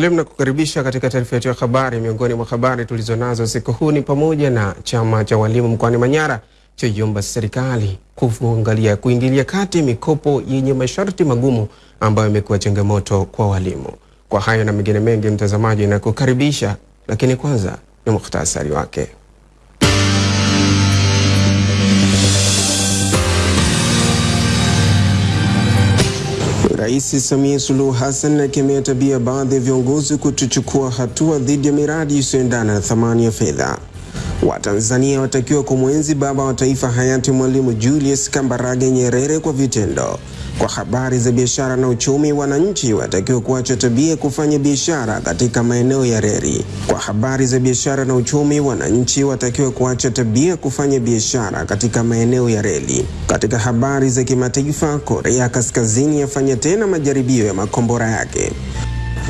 Karibu na kukaribisha katika taarifa yetu ya habari. Miongoni mwa habari tulizonazo siku huu ni pamoja na chama cha walimu mkoani Manyara chaiomba serikali kuangalia kuingilia kati mikopo yenye masharti magumu ambayo imekuwa changamoto kwa walimu. Kwa hayo na mengine mengi, mtazamaji, na kukaribisha, lakini kwanza ni muhtasari wake. Rais Samia Suluhu Hassan akemea tabia baadhi ya viongozi kutochukua hatua dhidi ya miradi isiyoendana na thamani ya fedha. Watanzania watakiwa kumwenzi baba wa taifa hayati Mwalimu Julius Kambarage Nyerere kwa vitendo. Kwa habari za biashara na uchumi, wananchi watakiwa kuacha tabia kufanya biashara katika maeneo ya reli. Kwa habari za biashara na uchumi, wananchi watakiwa kuacha tabia kufanya biashara katika maeneo ya reli. Katika habari za kimataifa, Korea Kaskazini yafanya tena majaribio ya makombora yake.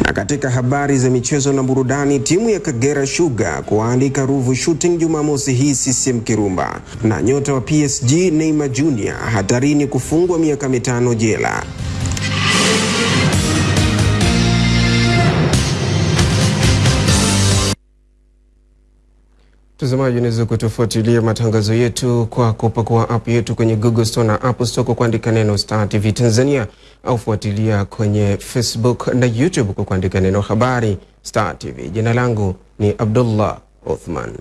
Na katika habari za michezo na burudani, timu ya Kagera Sugar kuandika Ruvu Shooting Jumamosi hii CCM Kirumba, na nyota wa PSG Neymar Jr hatarini kufungwa miaka mitano jela. Mtazamaji, unaweza kutufuatilia matangazo yetu kwa kupakua app yetu kwenye Google Store na App Store kwa kuandika neno Star TV Tanzania, au fuatilia kwenye Facebook na YouTube kwa kuandika neno habari Star TV. Jina langu ni Abdullah Othman.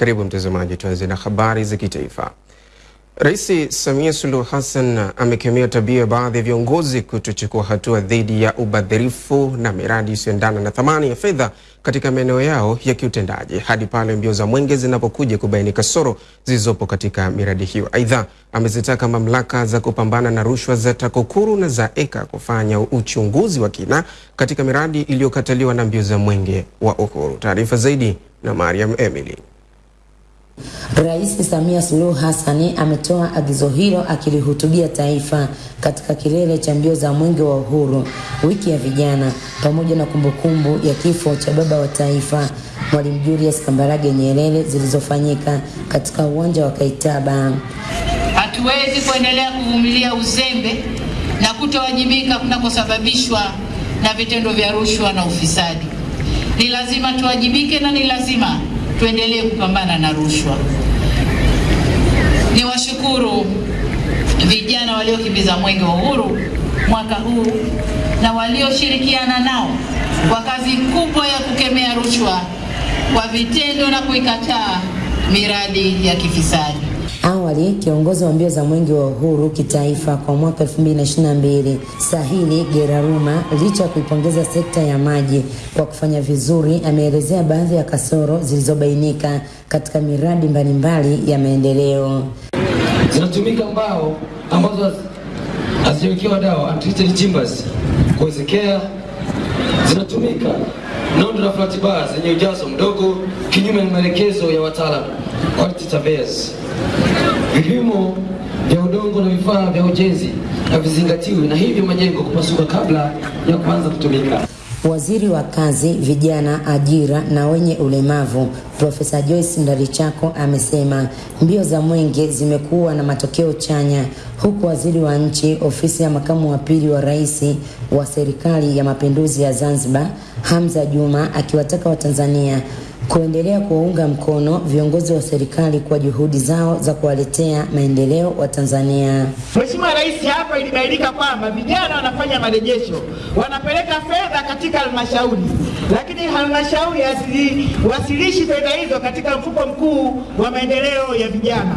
Karibu mtazamaji, tuanze na habari za kitaifa. Rais Samia Suluhu Hassan amekemea tabia ya baadhi ya viongozi kutochukua hatua dhidi ya ubadhirifu na miradi isiyoendana na thamani ya fedha katika maeneo yao ya kiutendaji hadi pale mbio za mwenge zinapokuja kubaini kasoro zilizopo katika miradi hiyo. Aidha, amezitaka mamlaka za kupambana na rushwa za TAKUKURU na za EKA kufanya uchunguzi wa kina katika miradi iliyokataliwa na mbio za mwenge wa uhuru. Taarifa zaidi na Mariam Emily. Rais Samia Suluhu Hassan ametoa agizo hilo akilihutubia taifa katika kilele cha mbio za mwenge wa uhuru, wiki ya vijana, pamoja na kumbukumbu ya kifo cha baba wa taifa Mwalimu Julius Kambarage Nyerere zilizofanyika katika uwanja wa Kaitaba. Hatuwezi kuendelea kuvumilia uzembe na kutowajibika kunakosababishwa na vitendo vya rushwa na ufisadi. Ni lazima tuwajibike na ni lazima tuendelee kupambana na rushwa. Ni washukuru vijana waliokimbiza mwenge wa uhuru mwaka huu na walioshirikiana nao kwa kazi kubwa ya kukemea rushwa kwa vitendo na kuikataa miradi ya kifisadi. Awali kiongozi wa mbio za mwenge wa uhuru kitaifa kwa mwaka 2022 Sahili Geraruma, licha ya kuipongeza sekta ya maji kwa kufanya vizuri, ameelezea baadhi ya kasoro zilizobainika katika miradi mbalimbali ya maendeleo. Zinatumika mbao ambazo hazijawekewa dawa untreated timbers kuwezekea, zinatumika nondo na flat bars zenye ujazo mdogo kinyume na maelekezo ya wataalamu surveyors. Vipimo vya udongo na vifaa vya ujenzi havizingatiwi na hivyo majengo kupasuka kabla ya kuanza kutumika. Waziri wa Kazi, Vijana, Ajira na wenye ulemavu Profesa Joyce Ndalichako amesema mbio za mwenge zimekuwa na matokeo chanya, huku waziri wa nchi ofisi ya makamu wa pili wa rais wa serikali ya mapinduzi ya Zanzibar Hamza Juma akiwataka Watanzania kuendelea kuwaunga mkono viongozi wa serikali kwa juhudi zao za kuwaletea maendeleo wa Tanzania. Mheshimiwa Rais, hapa ilibainika kwamba vijana wanafanya marejesho, wanapeleka fedha katika halmashauri, lakini halmashauri haziwasilishi fedha hizo katika mfuko mkuu wa maendeleo ya vijana.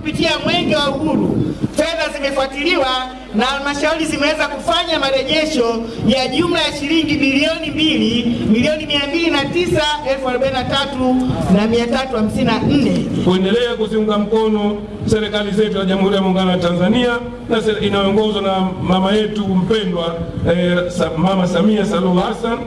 Kupitia mwenge wa uhuru. Fedha zimefuatiliwa na halmashauri zimeweza kufanya marejesho ya jumla ya shilingi bilioni mbili milioni mia mbili na tisa elfu arobaini na tatu na mia tatu hamsini na nne. Kuendelea kuziunga mkono serikali zetu za Jamhuri ya Muungano wa Tanzania na inayoongozwa na mama yetu mpendwa eh, Mama Samia Suluhu Hassan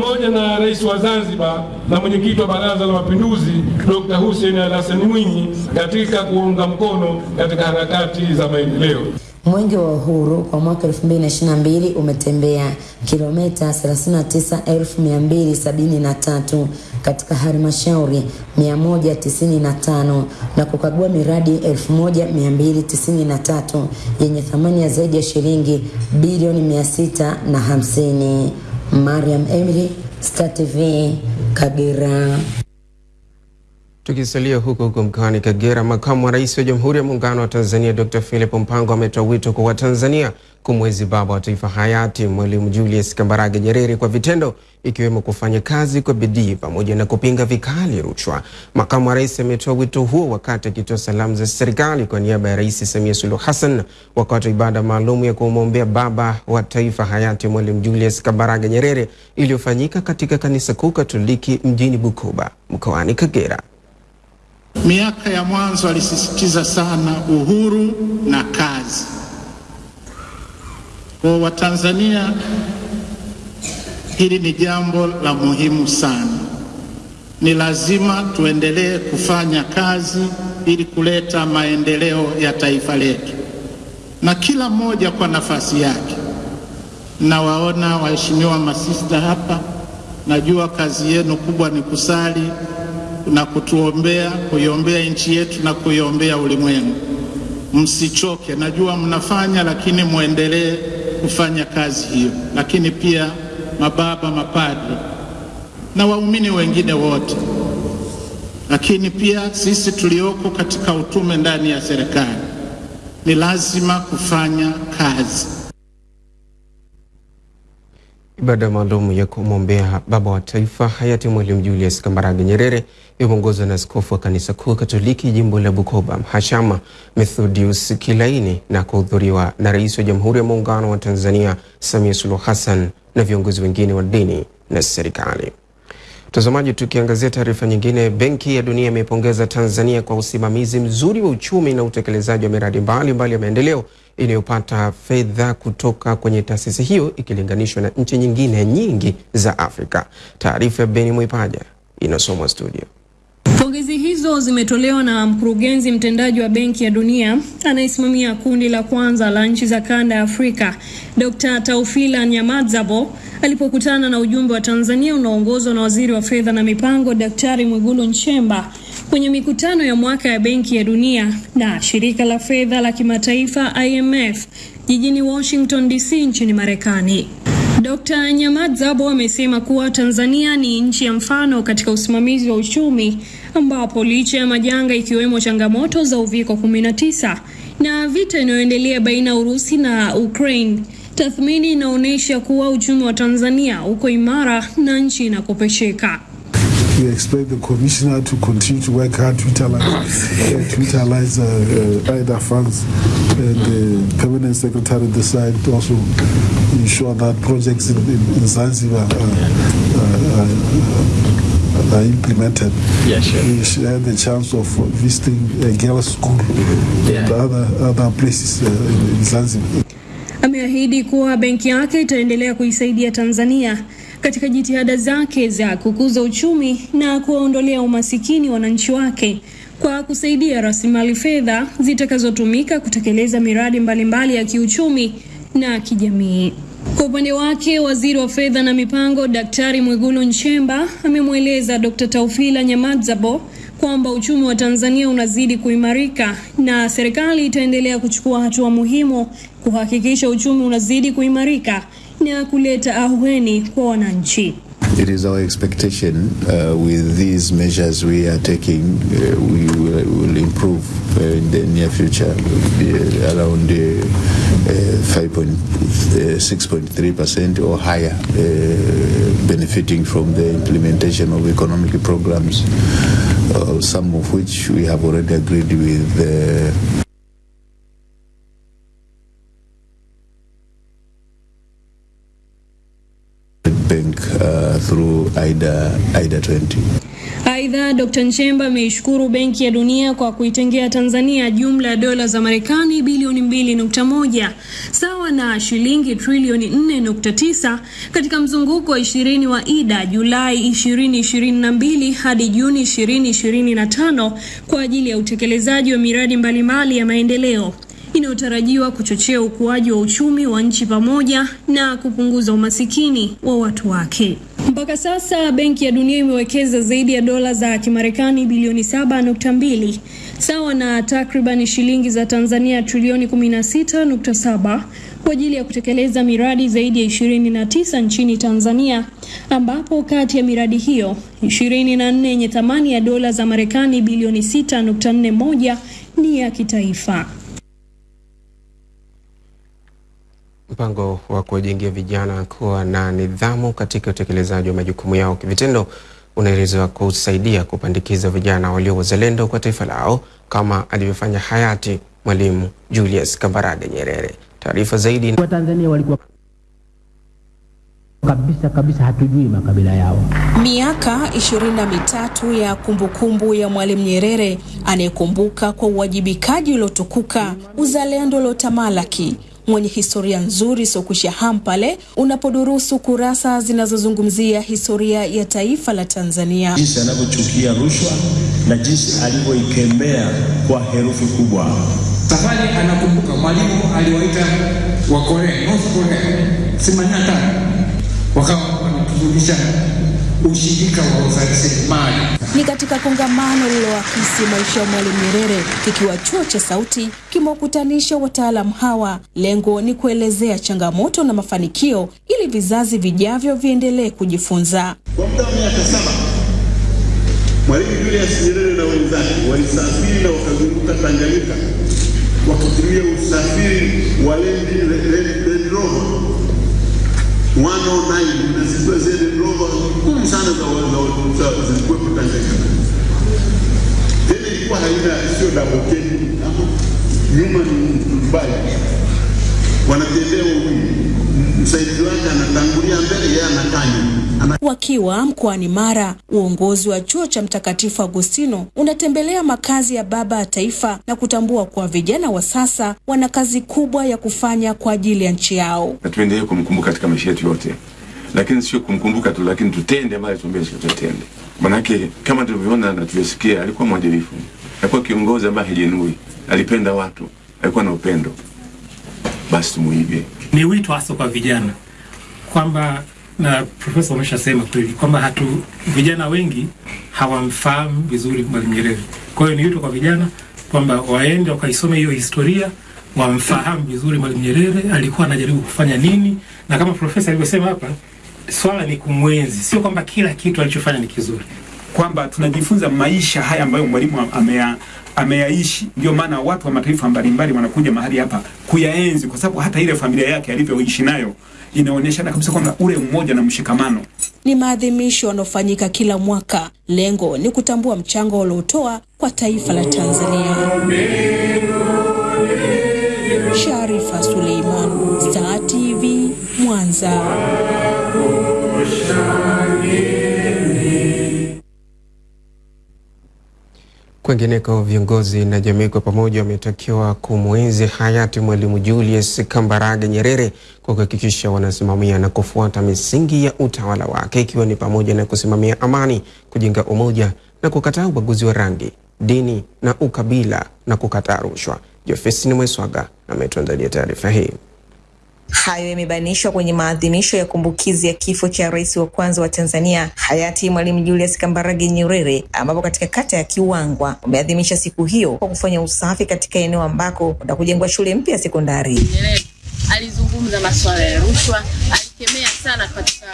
pamoja na rais wa Zanzibar na mwenyekiti wa Baraza la Mapinduzi Dr. Hussein Ali Hassan Mwinyi katika kuunga mkono katika harakati za maendeleo. Mwenge wa Uhuru kwa mwaka 2022 umetembea kilomita 39273 katika halmashauri 195 na kukagua miradi 1293 yenye thamani ya zaidi ya shilingi bilioni 650. Mariam Emily, Star TV, Kagera. Tukisalia huko huko mkoani Kagera, makamu wa rais wa Jamhuri ya Muungano wa Tanzania Dr. Philip Mpango ametoa wito kwa Watanzania kumwezi baba wa taifa hayati Mwalimu Julius Kambarage Nyerere kwa vitendo, ikiwemo kufanya kazi kwa bidii pamoja na kupinga vikali rushwa. Makamu wa rais ametoa wito huo wakati akitoa salamu za serikali kwa niaba ya Rais Samia Suluhu Hassan wakati wa ibada maalum ya kumwombea baba wa taifa hayati Mwalimu Julius Kambarage Nyerere iliyofanyika katika kanisa kuu Katoliki mjini Bukoba mkoani Kagera. Miaka ya mwanzo alisisitiza sana uhuru na kazi. Kwa Watanzania, hili ni jambo la muhimu sana. Ni lazima tuendelee kufanya kazi ili kuleta maendeleo ya taifa letu, na kila mmoja kwa nafasi yake. Nawaona waheshimiwa masista hapa, najua kazi yenu kubwa ni kusali na kutuombea, kuiombea nchi yetu na kuiombea ulimwengu. Msichoke, najua mnafanya, lakini mwendelee kufanya kazi hiyo. Lakini pia mababa, mapadre na waumini wengine wote, lakini pia sisi tulioko katika utume ndani ya serikali, ni lazima kufanya kazi. Ibada maalum ya kumwombea baba wa taifa hayati Mwalimu Julius Kambarage Nyerere imeongozwa na askofu wa kanisa kuu Katoliki jimbo la Bukoba, Mhashamu Methodius Kilaini na kuhudhuriwa na rais wa Jamhuri ya Muungano wa Tanzania Samia Suluhu Hassan na viongozi wengine wa dini na serikali. Mtazamaji, tukiangazia taarifa nyingine, Benki ya Dunia imepongeza Tanzania kwa usimamizi mzuri wa uchumi na utekelezaji wa miradi mbalimbali ya maendeleo inayopata fedha kutoka kwenye taasisi hiyo ikilinganishwa na nchi nyingine nyingi za Afrika. Taarifa ya Beni Mwipaja inasomwa studio. Pongezi hizo zimetolewa na mkurugenzi mtendaji wa Benki ya Dunia anayesimamia kundi la kwanza la nchi za kanda ya Afrika, Dr. Taufila Nyamadzabo alipokutana na ujumbe wa Tanzania unaoongozwa na Waziri wa Fedha na Mipango, Daktari Mwigulu Nchemba kwenye mikutano ya mwaka ya Benki ya Dunia na Shirika la Fedha la Kimataifa IMF jijini Washington DC nchini Marekani. Dr. Nyamadzabo amesema kuwa Tanzania ni nchi ya mfano katika usimamizi wa uchumi ambapo licha ya majanga ikiwemo changamoto za uviko 19 na vita inayoendelea baina ya Urusi na Ukraine, tathmini inaonyesha kuwa uchumi wa Tanzania uko imara na nchi inakopesheka. We expect the commissioner to continue to work hard to utilize, uh, to utilize uh, uh, either funds and the permanent secretary decide to also ensure that projects in, in, in Zanzibar are, are, are implemented. Yeah, sure. We had the chance of visiting a girls' school yeah. and other, other places uh, in, in Zanzibar. Ameahidi kuwa benki yake itaendelea kuisaidia Tanzania katika jitihada zake za kukuza uchumi na kuwaondolea umasikini wananchi wake kwa kusaidia rasilimali fedha zitakazotumika kutekeleza miradi mbalimbali mbali ya kiuchumi na kijamii. Kwa upande wake, waziri wa fedha na mipango Daktari Mwigulu Nchemba amemweleza Dr. Taufila Nyamadzabo kwamba uchumi wa Tanzania unazidi kuimarika na serikali itaendelea kuchukua hatua muhimu kuhakikisha uchumi unazidi kuimarika na kuleta ahueni kwa wananchi. It is our expectation uh, with these measures we are taking, uh, we will, will improve uh, in the near future uh, around uh, 5.6.3% or higher, uh, benefiting from the implementation of economic programs, uh, some of which we have already agreed with. Uh, Bank uh, through AIDA, AIDA 20. Aidha, Dr. Nchemba ameishukuru Benki ya Dunia kwa kuitengea Tanzania jumla ya dola za Marekani bilioni 2.1 sawa na shilingi trilioni 4.9 katika mzunguko wa 20 wa IDA Julai 2022 hadi Juni 2025 kwa ajili ya utekelezaji wa miradi mbalimbali ya maendeleo inayotarajiwa kuchochea ukuaji wa uchumi wa nchi pamoja na kupunguza umasikini wa watu wake. Mpaka sasa Benki ya Dunia imewekeza zaidi ya dola za Kimarekani bilioni 7.2 sawa na takribani shilingi za Tanzania trilioni 16.7 kwa ajili ya kutekeleza miradi zaidi ya 29 nchini Tanzania, ambapo kati ya miradi hiyo 24 yenye thamani ya dola za Marekani bilioni 6.41 ni ya kitaifa. Mpango wa kuwajengea vijana kuwa na nidhamu katika utekelezaji wa majukumu yao kivitendo unaelezewa kusaidia kupandikiza vijana walio wazalendo kwa taifa lao kama alivyofanya hayati Mwalimu Julius Kambarage Nyerere. Taarifa zaidi. Watanzania walikuwa kabisa kabisa hatujui makabila yao. Miaka ishirini na mitatu ya kumbukumbu kumbu ya Mwalimu Nyerere anayekumbuka kwa uwajibikaji uliotukuka, uzalendo uliotamalaki mwenye historia nzuri isiyokusha ham pale unapodurusu kurasa zinazozungumzia historia ya taifa la Tanzania, jinsi anavyochukia rushwa na jinsi alivyoikemea kwa herufi kubwa. Safari anakumbuka mwalimu aliwaita wa Korea, North Korea themanini na tano wakawa wanatufundisha ushirika wa uzalishaji ni katika kongamano lililoakisi maisha ya Mwalimu Nyerere kikiwa chuo cha Sauti kimewakutanisha wataalamu hawa. Lengo ni kuelezea changamoto na mafanikio ili vizazi vijavyo viendelee kujifunza. Kwa muda wa miaka saba Mwalimu Julius Nyerere na wenzake walisafiri na wakazunguka Tanganyika wakitumia usafiri wa Land Rover 109 na zile Land Rover kumi sana za zilikuwepo Tanganyika. Tena ilikuwa haina sio double nyuma ni mbali, wanatembea wawili, msaidizi wake anatangulia mbele, yeye anakaa nyuma. Wakiwa mkoani Mara, uongozi wa chuo cha Mtakatifu Agustino unatembelea makazi ya baba ya taifa na kutambua kuwa vijana wa sasa wana kazi kubwa ya kufanya kwa ajili ya nchi yao, na tuendelee kumkumbuka katika maisha yetu yote, lakini sio kumkumbuka tu, lakini tutende ambayo tumbea tutende. Manake kama tulivyoona na tulivyosikia, alikuwa mwadilifu, alikuwa kiongozi ambaye hajenui, alipenda watu, alikuwa na upendo. Basi tumuige. Ni wito hasa kwa vijana kwamba na profesa ameshasema kweli kwamba hatu vijana wengi hawamfahamu vizuri Mwalimu Nyerere. Kwa hiyo ni wito kwa vijana kwamba waende wakaisome hiyo historia, wamfahamu vizuri Mwalimu Nyerere alikuwa anajaribu kufanya nini, na kama profesa alivyosema hapa, swala ni kumwenzi, sio kwamba kila kitu alichofanya ni kizuri, kwamba tunajifunza maisha haya ambayo mwalimu ameya ameyaishi. Ndio maana watu wa mataifa mbalimbali wanakuja mahali hapa kuyaenzi, kwa sababu hata ile familia yake alivyoishi nayo inaonyeshana kabisa kwamba ule mmoja na mshikamano. Ni maadhimisho yanayofanyika kila mwaka. Lengo ni kutambua mchango waliotoa kwa taifa la Tanzania. Sharifa Suleiman, Star TV, Mwanza. Kwengineko, viongozi na jamii kwa pamoja wametakiwa kumwenzi hayati Mwalimu Julius Kambarage Nyerere kwa kuhakikisha wanasimamia na kufuata misingi ya utawala wake ikiwa ni pamoja na kusimamia amani, kujenga umoja na kukataa ubaguzi wa rangi, dini na ukabila na kukataa rushwa. Jofesini Mweswaga ametuandalia taarifa hii. Hayo yamebainishwa kwenye maadhimisho ya kumbukizi ya kifo cha rais wa kwanza wa Tanzania hayati Mwalimu Julius Kambarage Nyerere, ambapo katika kata ya Kiwangwa wameadhimisha siku hiyo kwa kufanya usafi katika eneo ambako kuna kujengwa shule mpya ya sekondari. Alizungumza masuala ya rushwa, alikemea sana katika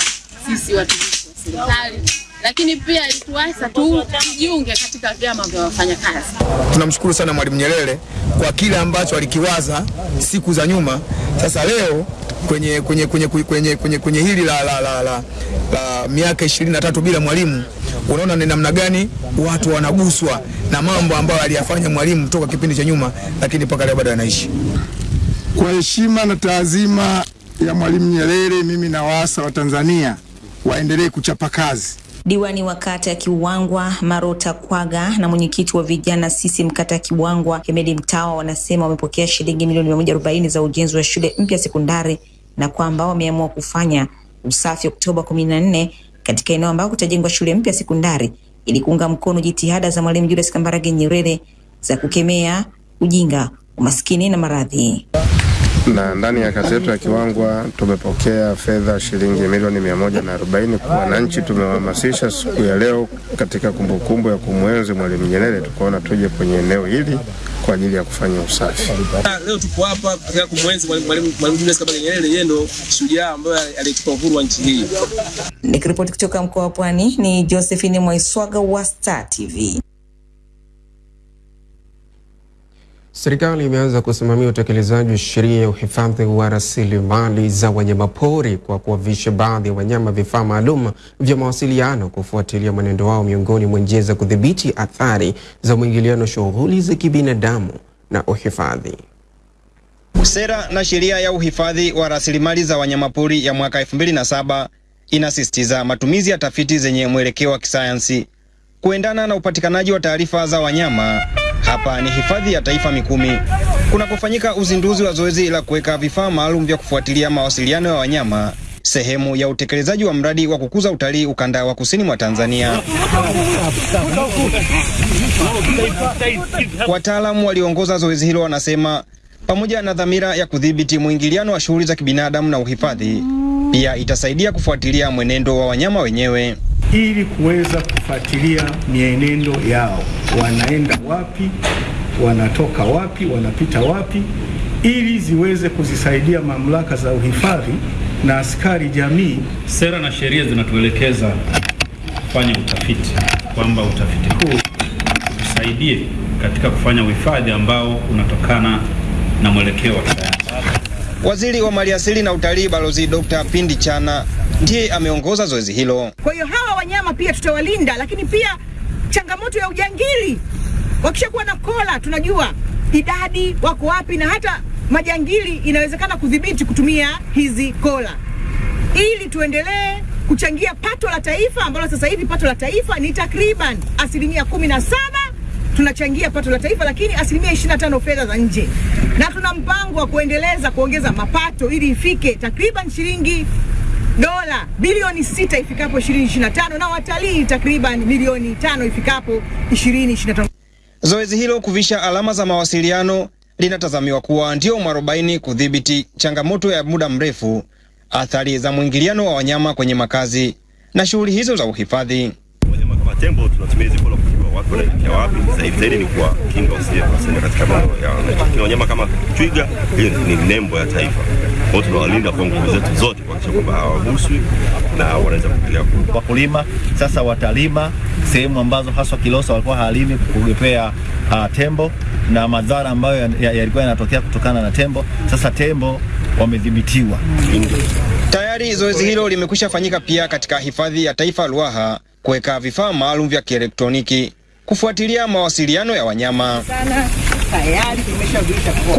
sisi watumishi wa serikali, lakini pia ilituasa tu tujiunge katika vyama vya wafanyakazi. Tunamshukuru sana Mwalimu Nyerere kwa kile ambacho alikiwaza siku za nyuma. Sasa leo kwenye, kwenye, kwenye, kwenye, kwenye, kwenye hili la, la, la, la, la miaka ishirini na tatu bila Mwalimu, unaona ni namna gani watu wanaguswa na mambo ambayo aliyafanya Mwalimu toka kipindi cha nyuma, lakini mpaka leo bado anaishi. Kwa heshima na taazima ya Mwalimu Nyerere, mimi na nawaasa wa Tanzania waendelee kuchapa kazi. Diwani wa kata ya Kiwangwa Marota Kwaga na mwenyekiti wa vijana sisi mkata ya Kiwangwa Hemedi Mtawa wanasema wamepokea shilingi milioni mia moja arobaini za ujenzi wa shule mpya sekondari na kwamba wameamua kufanya usafi Oktoba kumi na nne katika eneo ambako kutajengwa shule mpya sekondari ili kuunga mkono jitihada za Mwalimu Julius Kambarage Nyerere za kukemea ujinga, umaskini na maradhi. Na ndani ya kata yetu ya Kiwangwa tumepokea fedha shilingi milioni mia moja na arobaini. Wananchi tumewahamasisha siku ya leo katika kumbukumbu kumbu ya kumwenzi Mwalimu Nyerere, tukaona tuje kwenye eneo hili kwa ajili ya kufanya usafi. Leo tuko hapa katika kumwenzi Mwalimu Mwalimu Julius Kambarage Nyerere. Yeye ndo shujaa ambaye alitupa uhuru wa nchi hii. Nikiripoti kutoka mkoa wa Pwani ni Josephine Mwaiswaga wa Star TV. Serikali imeanza kusimamia utekelezaji wa sheria ya uhifadhi wa rasilimali za wanyamapori kwa kuwavisha baadhi ya wanyama vifaa maalum vya mawasiliano kufuatilia mwenendo wao miongoni mwa njia za kudhibiti athari za mwingiliano shughuli za kibinadamu na uhifadhi. Sera na sheria ya uhifadhi wa rasilimali za wanyamapori ya mwaka 2007 inasisitiza matumizi ya tafiti zenye mwelekeo wa kisayansi kuendana na upatikanaji wa taarifa za wanyama. Hapa ni hifadhi ya taifa Mikumi kunakofanyika uzinduzi wa zoezi la kuweka vifaa maalum vya kufuatilia mawasiliano ya wanyama, sehemu ya utekelezaji wa mradi wa kukuza utalii ukanda wa kusini mwa Tanzania. Wataalamu walioongoza zoezi hilo wanasema pamoja na dhamira ya kudhibiti mwingiliano wa shughuli za kibinadamu na uhifadhi, pia itasaidia kufuatilia mwenendo wa wanyama wenyewe ili kuweza kufuatilia mienendo yao, wanaenda wapi, wanatoka wapi, wanapita wapi, ili ziweze kuzisaidia mamlaka za uhifadhi na askari jamii. Sera na sheria zinatuelekeza kufanya utafiti, kwamba utafiti huu utusaidie katika kufanya uhifadhi ambao unatokana na mwelekeo wa kisayansi. Waziri wa Maliasili na Utalii Balozi Dr. Pindi Chana ndiye ameongoza zoezi hilo. Kwa hiyo hawa wanyama pia tutawalinda, lakini pia changamoto ya ujangili, wakishakuwa na kola tunajua idadi wako wapi, na hata majangili inawezekana kudhibiti kutumia hizi kola, ili tuendelee kuchangia pato la taifa ambalo sasa hivi pato la taifa ni takriban asilimia kumi na saba tunachangia pato la taifa, lakini asilimia 25 fedha za nje, na tuna mpango wa kuendeleza kuongeza mapato ili ifike takriban shilingi dola bilioni sita ifikapo 2025 na watalii takriban milioni tano ifikapo 2025. Zoezi hilo kuvisha alama za mawasiliano linatazamiwa kuwa ndio mwarobaini kudhibiti changamoto ya muda mrefu, athari za mwingiliano wa wanyama kwenye makazi na shughuli hizo za uhifadhi. Kama tembo tunatumia hizi watu wanaelekea wapi. Zaidi zaidi ni kwa kinga katika mambo ya wananchi. Wanyama kama twiga, hiyo ni nembo ya taifa. Kwa hiyo tunawalinda kwa nguvu zetu zote kuhakikisha kwamba hawaguswi na wanaweza kupiga kura. Wakulima sasa watalima sehemu ambazo haswa Kilosa walikuwa halimi kugepea uh, tembo na madhara ambayo yalikuwa ya, ya yanatokea kutokana na tembo. Sasa tembo wamedhibitiwa. Tayari zoezi hilo limekwisha fanyika pia katika hifadhi ya taifa Ruaha kuweka vifaa maalum vya kielektroniki kufuatilia mawasiliano ya wanyama.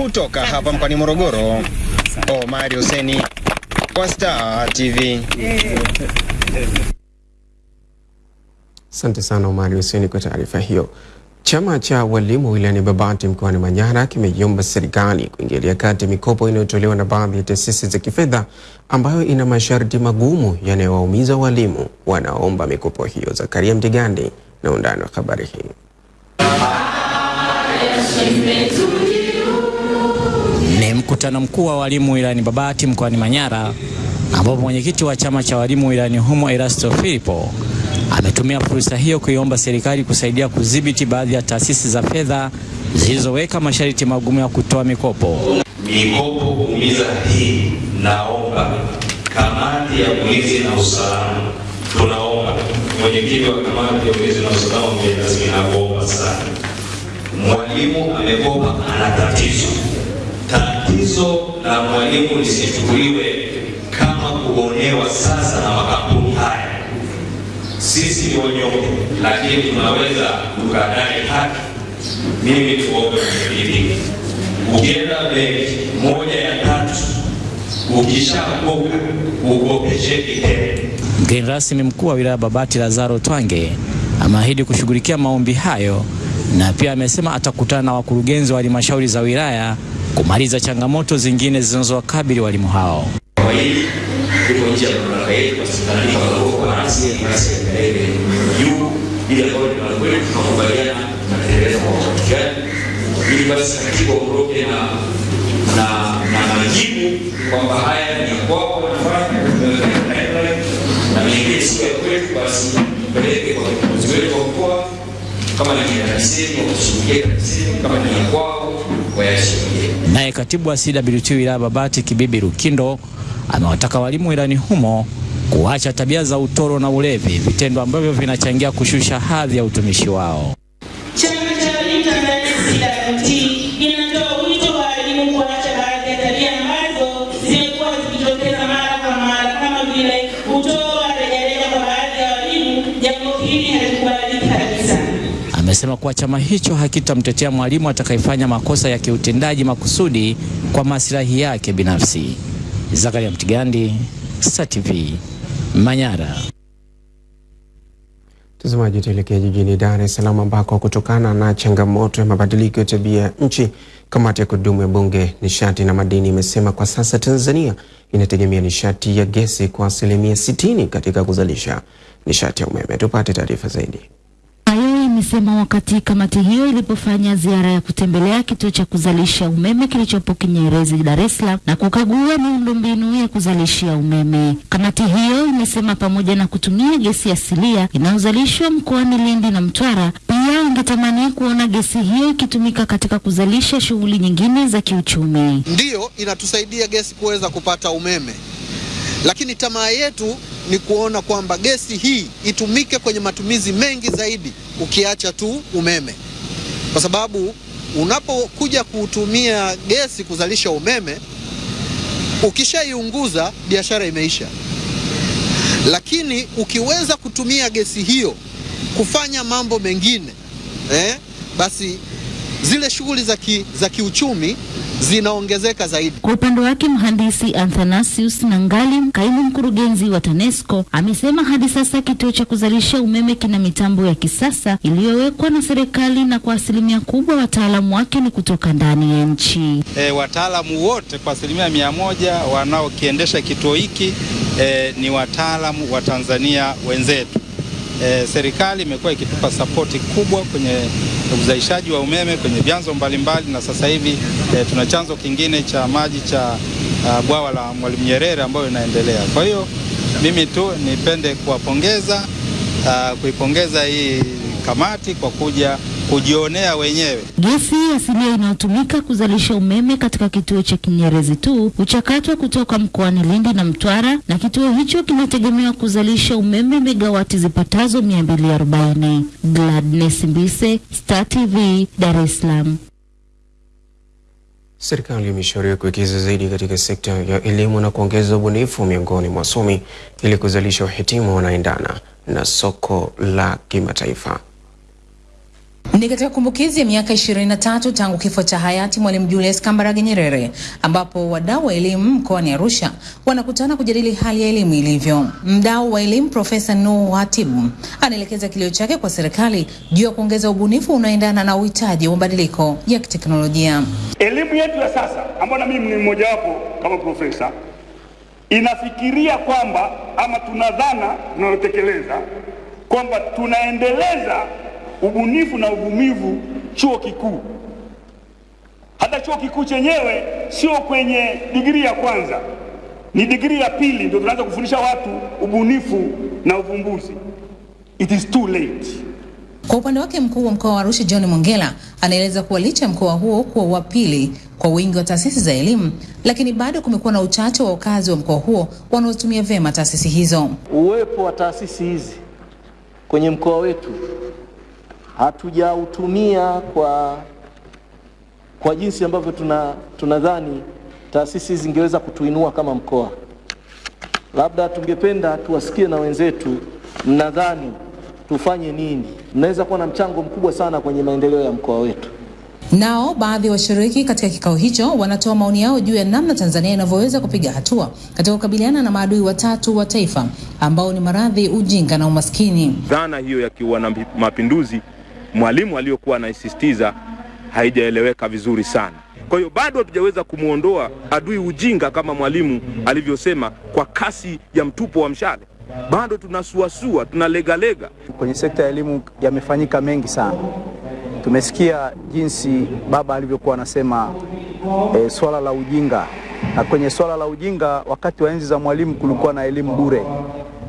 Kutoka hapa mkoani Morogoro, Omari Huseni kwa Star TV. Asante sana Omari Huseni kwa taarifa hiyo. Chama cha walimu wilayani Babati mkoani Manyara kimeiomba serikali kuingilia kati mikopo inayotolewa na baadhi ya taasisi za kifedha ambayo ina masharti magumu yanayowaumiza walimu wanaomba mikopo hiyo. Zakaria Mtigandi na undani wa habari hii. Ni mkutano mkuu wa walimu wilayani Babati mkoani Manyara ambapo mwenyekiti wa chama cha walimu wilayani humo Erasto Filipo ametumia fursa hiyo kuiomba serikali kusaidia kudhibiti baadhi ya taasisi za fedha zilizoweka masharti magumu ya kutoa mikopo. Mikopo kuumiza hii, naomba kamati ya ulinzi na usalama, tunaomba mwenyekiti wa kamati ya ulinzi na usalama, mgeni rasmi, nakuomba sana, mwalimu amekopa, ana tatizo. Tatizo la mwalimu lisichukuliwe kama kuonewa sasa na makampuni haya sisi ni wanyonge, lakini tunaweza tukadai haki. Mimi tuombe mwenyekiti, ukienda benki moja tena. Mgeni rasmi mkuu wa wilaya Babati Lazaro Twange ameahidi kushughulikia maombi hayo na pia amesema atakutana na wakurugenzi wa halmashauri za wilaya kumaliza changamoto zingine zinazowakabili walimu hao. Kwa hili liko nje ya mamlaka yetu, basi kwa rasmi basi yapeleke juu, ili ambayo ni kweli tunakubaliana tunatekeleza kwa wakati ili basi katibu aondoke na na na majibu kwamba haya ni ya kwako nafanya na mengine sio ya kwetu, basi peleke kwa viongozi wetu wa mkoa, kama ni ya TAMISEMI wakashughulikia TAMISEMI, kama ni ya kwao wayashughulikie. Naye katibu wa CWT wilaya Babati Kibibi Rukindo amewataka walimu wilayani humo kuacha tabia za utoro na ulevi, vitendo ambavyo vinachangia kushusha hadhi ya utumishi wao. Chama cha Walimu Tanzania CWT Amesema kuwa chama hicho hakitamtetea mwalimu atakayefanya makosa ya kiutendaji makusudi kwa maslahi yake binafsi. Zakaria Mtigandi, Star TV, Manyara. Mtazamaji, tuelekea jijini Dar es Salaam ambako kutokana na changamoto ya mabadiliko ya tabia ya nchi, kamati ya kudumu ya Bunge nishati na madini imesema kwa sasa Tanzania inategemea nishati ya gesi kwa asilimia 60 katika kuzalisha nishati ya umeme. Tupate taarifa zaidi. Hayo imesema wakati kamati hiyo ilipofanya ziara ya kutembelea kituo cha kuzalisha umeme kilichopo Kinyerezi, Dar es Salaam na kukagua miundombinu ya kuzalishia umeme. Kamati hiyo imesema pamoja na kutumia gesi asilia inayozalishwa mkoani Lindi na Mtwara, pia ingetamani kuona gesi hiyo ikitumika katika kuzalisha shughuli nyingine za kiuchumi. Ndiyo inatusaidia gesi kuweza kupata umeme, lakini tamaa yetu ni kuona kwamba gesi hii itumike kwenye matumizi mengi zaidi ukiacha tu umeme, kwa sababu unapokuja kutumia gesi kuzalisha umeme, ukishaiunguza biashara imeisha. Lakini ukiweza kutumia gesi hiyo kufanya mambo mengine eh, basi zile shughuli za ki, za kiuchumi zinaongezeka zaidi. Kwa upande wake mhandisi Athanasius Nangali, kaimu mkurugenzi wa TANESCO, amesema hadi sasa kituo cha kuzalisha umeme kina mitambo ya kisasa iliyowekwa na serikali na kwa asilimia kubwa wataalamu wake ni kutoka ndani ya nchi. E, wataalamu wote kwa asilimia mia moja wanaokiendesha kituo hiki e, ni wataalamu wa Tanzania wenzetu. E, serikali imekuwa ikitupa sapoti kubwa kwenye uzalishaji wa umeme kwenye vyanzo mbalimbali, na sasa hivi e, tuna chanzo kingine cha maji cha bwawa la Mwalimu Nyerere ambayo inaendelea. Kwa hiyo mimi tu nipende kuwapongeza kuipongeza hii kamati kwa kuja kujionea wenyewe. Gesi asilia inayotumika kuzalisha umeme katika kituo cha Kinyerezi tu huchakatwa kutoka mkoani Lindi na Mtwara, na kituo hicho kinategemewa kuzalisha umeme megawati zipatazo 240. Gladness Mbise, Star TV, Dar es Salaam. Serikali imeshauriwa kuwekeza zaidi katika sekta ya elimu na kuongeza ubunifu miongoni mwa wasomi ili kuzalisha wahitimu wanaendana na soko la kimataifa. Ni katika kumbukizi ya miaka 23 tangu kifo cha hayati Mwalimu Julius Kambarage Nyerere ambapo wadau wa elimu mkoani Arusha wanakutana kujadili hali ya elimu ilivyo. Mdau wa elimu Profesa Nuhu Hatibu anaelekeza kilio chake kwa serikali juu ya kuongeza ubunifu unaoendana na uhitaji wa mabadiliko ya kiteknolojia. Elimu yetu ya sasa ambayo na mimi ni mmojawapo kama profesa, inafikiria kwamba ama tunadhana tunalotekeleza kwamba tunaendeleza ubunifu na uvumivu chuo kikuu. Hata chuo kikuu chenyewe sio kwenye digrii ya kwanza, ni digrii ya pili ndio tunaanza kufundisha watu ubunifu na uvumbuzi. It is too late. Kwa upande wake mkuu wa mkoa wa Arusha John Mongela anaeleza kuwa licha ya mkoa huo kuwa wa pili kwa wingi wa taasisi za elimu, lakini bado kumekuwa na uchache wa wakazi wa mkoa huo wanaotumia vyema taasisi hizo. Uwepo wa taasisi hizi kwenye mkoa wetu hatujautumia kwa, kwa jinsi ambavyo tuna tunadhani taasisi zingeweza kutuinua kama mkoa. Labda tungependa tuwasikie na wenzetu, mnadhani tufanye nini? Mnaweza kuwa na mchango mkubwa sana kwenye maendeleo ya mkoa wetu. Nao baadhi ya washiriki katika kikao hicho wanatoa maoni yao juu ya namna Tanzania inavyoweza kupiga hatua katika kukabiliana na maadui watatu wa taifa ambao ni maradhi, ujinga na umaskini. Dhana hiyo ya mapinduzi Mwalimu aliyokuwa anaisisitiza haijaeleweka vizuri sana. Kwa hiyo bado hatujaweza kumwondoa adui ujinga kama Mwalimu alivyosema kwa kasi ya mtupo wa mshale. Bado tunasuasua, tunalegalega. Kwenye sekta ya elimu yamefanyika mengi sana. Tumesikia jinsi baba alivyokuwa anasema e, swala la ujinga, na kwenye swala la ujinga, wakati wa enzi za Mwalimu kulikuwa na elimu bure.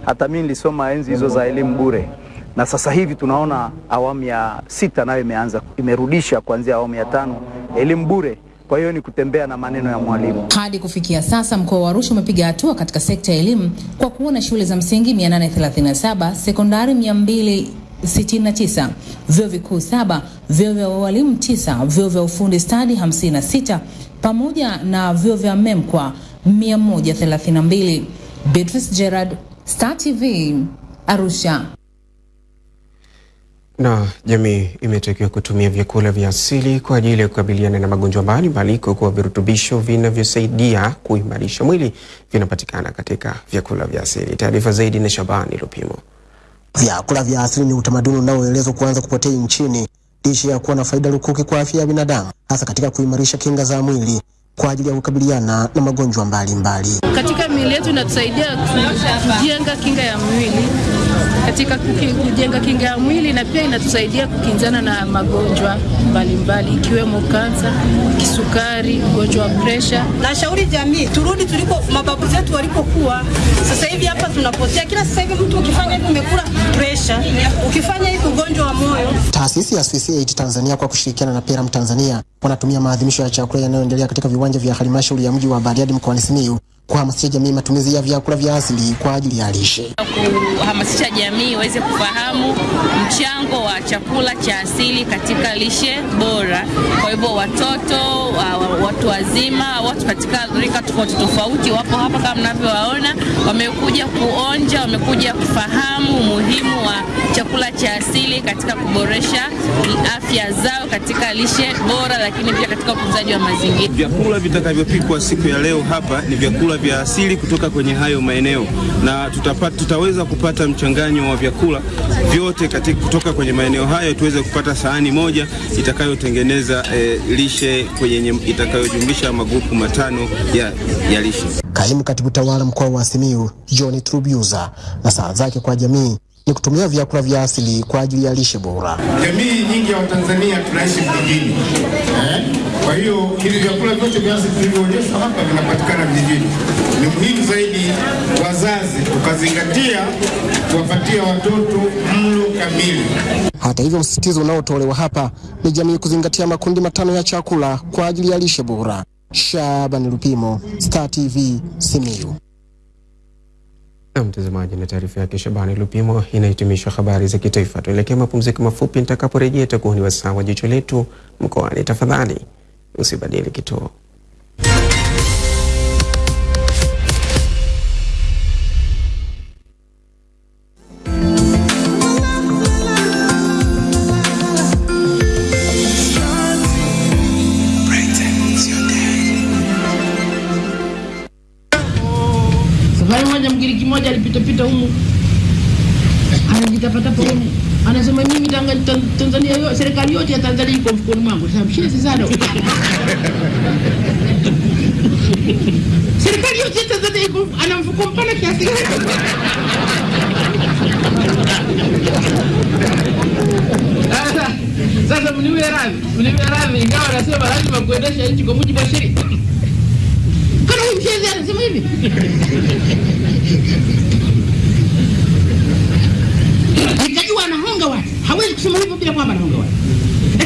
Hata mimi nilisoma enzi hizo za elimu bure, na sasa hivi tunaona awamu ya sita nayo imeanza imerudisha kuanzia awamu ya tano elimu bure. Kwa hiyo ni kutembea na maneno ya Mwalimu. Hadi kufikia sasa mkoa wa Arusha umepiga hatua katika sekta ya elimu kwa kuona na shule za msingi 837, sekondari 269, vyuo vikuu saba, vyuo vya walimu tisa, vyuo vya ufundi stadi 56 pamoja na vyuo vya MEMKWA 132. Beatrice Gerard, Star TV, Arusha. Na jamii imetakiwa kutumia vyakula vya asili kwa ajili ya kukabiliana na magonjwa mbalimbali kwa kuwa virutubisho vinavyosaidia kuimarisha mwili vinapatikana katika vyakula vya asili. Taarifa zaidi na Shabani Lupimo. Vyakula vya asili ni utamaduni unaoelezwa kuanza kupotea nchini licha ya kuwa na faida lukuki kwa afya ya binadamu, hasa katika kuimarisha kinga za mwili kwa ajili ya kukabiliana na magonjwa mbalimbali. mbali. Katika miili yetu inatusaidia kujenga kinga ya mwili katika kujenga kinga ya mwili na pia inatusaidia kukinzana na magonjwa mbalimbali ikiwemo kansa, kisukari, ugonjwa wa presha. Nashauri jamii turudi tuliko mababu zetu walipokuwa. Sasa hivi hapa tunapotea, kila sasa hivi mtu ukifanya hivi umekula presha, ukifanya hivi ugonjwa wa moyo. Taasisi ya Swiss Aid Tanzania kwa kushirikiana na Peram Tanzania wanatumia maadhimisho ya chakula yanayoendelea katika viwanja vya halmashauri ya mji wa Bariadi mkoani Simiyu kuhamasisha jamii matumizi ya vyakula vya asili kwa ajili ya lishe. kuhamasisha jamii iweze kufahamu mchango wa chakula cha asili katika lishe bora. Kwa hivyo watoto, wa- wa- watu wazima, watu katika rika tofauti tofauti wapo hapa kama mnavyowaona, wamekuja kuonja, wamekuja kufahamu umuhimu wa chakula cha asili katika kuboresha afya zao katika lishe bora, lakini pia katika utunzaji wa mazingira. Vyakula vitakavyopikwa siku ya leo hapa ni vyakula vya asili kutoka kwenye hayo maeneo, na tutapata, tutaweza kupata mchanganyo wa vyakula vyote katika, kutoka kwenye maeneo hayo tuweze kupata sahani moja itakayotengeneza eh, lishe kwenye itakayojumlisha magrupu matano ya, ya lishe. Kaimu katibu tawala mkoa wa Simiyu John Trubuza na saa zake kwa jamii ni kutumia vyakula vya asili kwa ajili ya lishe bora. Jamii nyingi ya Watanzania tunaishi vijijini eh? Kwa hiyo hivi vyakula vyote vya asili vilivyoonyeshwa hapa vinapatikana vijijini. Ni muhimu zaidi wazazi tukazingatia kuwapatia watoto mlo kamili. Hata hivyo, msisitizo unaotolewa hapa ni jamii kuzingatia makundi matano ya chakula kwa ajili ya lishe bora. Shabani Lupimo, Star TV, Simiyu. Mtazamaji, na taarifa yake Shabani Lupimo inahitimisha habari za kitaifa. Tuelekee mapumziko mafupi, nitakaporejea itakuwa ni wasaa wa jicho letu mkoani. Tafadhali usibadili kituo. Safari moja Mgiriki mmoja alipitapita humu anajitapatapa humu anasema mimi Tanzania serikali yote ya Tanzania Sasa mshezi sana serikali yote Tanzania iko ana mfuko mpana kiasi gani? Sasa mniwe radhi, mniwe radhi, ingawa nasema lazima kuendesha nchi kwa mujibu wa sheria. Kana huyu mshezi anasema hivi nikajua anahonga watu, hawezi kusema hivyo bila kwamba anahonga watu,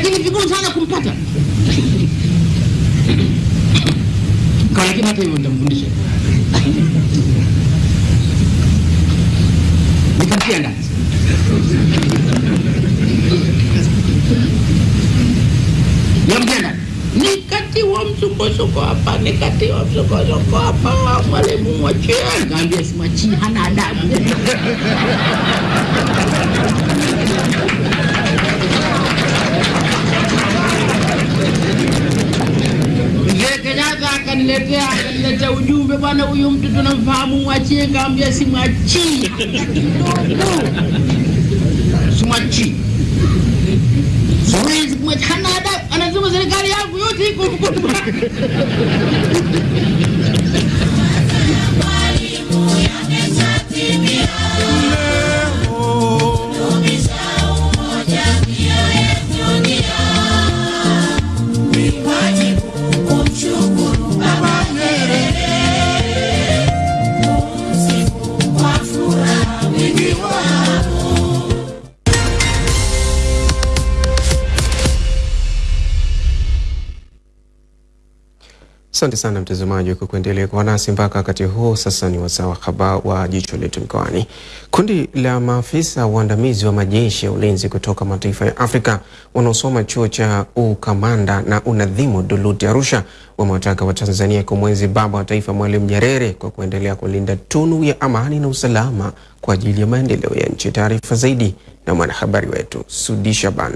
lakini ni vigumu sana kumpata. Kwa lakini hata hivyo nitamfundisha. Nikamtia ndani. Nikamtia. Nikatiwa msukosuko hapa, nikatiwa msukosuko hapa, mwalimu mwachie. Kaambia simwachii, hana adabu. Akaniletea akaniletea ujumbe, bwana, huyu mtu tunamfahamu, mwachie. Kaambia simwachii, simwachii, siwezi kumwacha. Hana adabu, anasema serikali yangu yote iko Asante sana mtazamaji kwa kuendelea kuwa nasi mpaka wakati huu. Sasa ni wasaa wa habari wa jicho letu mkoani. Kundi la maafisa waandamizi wa majeshi ya ulinzi kutoka mataifa ya Afrika wanaosoma chuo cha ukamanda na unadhimu Duluti Arusha wamewataka Watanzania kumwenzi baba wa taifa Mwalimu Nyerere kwa kuendelea kulinda tunu ya amani na usalama kwa ajili ya maendeleo ya nchi. Taarifa zaidi na mwanahabari wetu Sudi Shaban.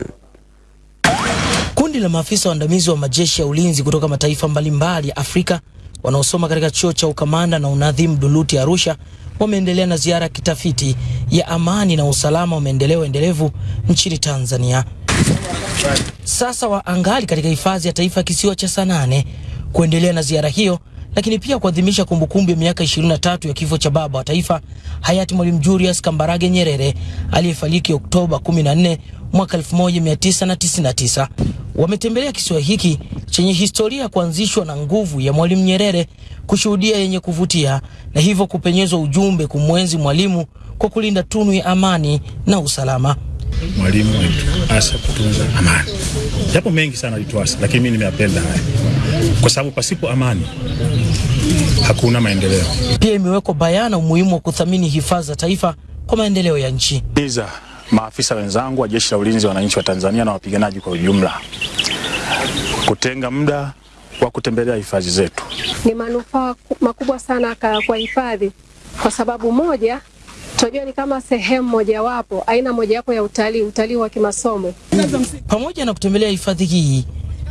Kundi la maafisa waandamizi wa majeshi ya ulinzi kutoka mataifa mbalimbali ya Afrika wanaosoma katika chuo cha ukamanda na unadhimu Duluti Arusha wameendelea na ziara ya kitafiti ya amani na usalama wa maendeleo endelevu nchini Tanzania. Sasa waangali katika hifadhi ya taifa kisiwa cha Sanane kuendelea na ziara hiyo, lakini pia kuadhimisha kumbukumbu ya miaka 23 ya kifo cha baba wa taifa hayati Mwalimu Julius Kambarage Nyerere aliyefariki Oktoba 14 mwaka 1999. Wametembelea kisiwa hiki chenye historia ya kuanzishwa na nguvu ya Mwalimu Nyerere, kushuhudia yenye kuvutia na hivyo kupenyezwa ujumbe kumwenzi Mwalimu kwa kulinda tunu ya amani na usalama. Mwalimu alituasa kutunza amani, japo mengi sana alituasa, lakini mimi nimeyapenda haya kwa sababu pasipo amani hakuna maendeleo. Pia imewekwa bayana umuhimu wa kuthamini hifadhi za taifa kwa maendeleo ya nchi. Maafisa wenzangu wa Jeshi la Ulinzi wa Wananchi wa Tanzania na wapiganaji kwa ujumla kutenga muda wa kutembelea hifadhi zetu. Ni manufaa makubwa sana kwa hifadhi, kwa sababu moja, tunajua ni kama sehemu mojawapo, aina mojawapo ya utalii, utalii wa kimasomo. Pamoja na kutembelea hifadhi hii,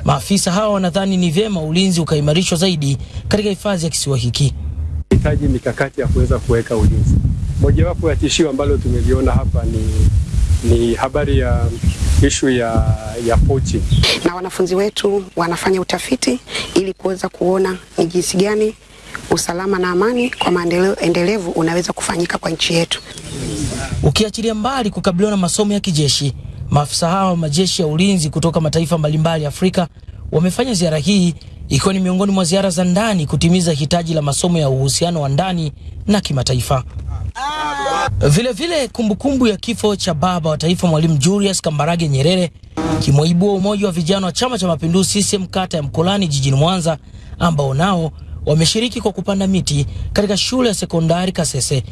maafisa hawa wanadhani ni vyema ulinzi ukaimarishwa zaidi katika hifadhi ya kisiwa hiki. hitaji mikakati ya kuweza kuweka ulinzi. Mojawapo ya tishio ambalo tumeliona hapa ni, ni habari ya ishu ya, ya pochi, na wanafunzi wetu wanafanya utafiti ili kuweza kuona ni jinsi gani usalama na amani kwa maendeleo endelevu unaweza kufanyika kwa nchi yetu. Ukiachilia mbali kukabiliwa na masomo ya kijeshi, maafisa hawa wa majeshi ya ulinzi kutoka mataifa mbalimbali Afrika wamefanya ziara hii ikiwa ni miongoni mwa ziara za ndani kutimiza hitaji la masomo ya uhusiano wa ndani na kimataifa. Vilevile, kumbukumbu ya kifo cha baba wa taifa Mwalimu Julius Kambarage Nyerere kimeibua umoja wa vijana wa Chama cha Mapinduzi CCM kata ya Mkolani jijini Mwanza, ambao nao wameshiriki kwa kupanda miti katika shule ya sekondari Kasese.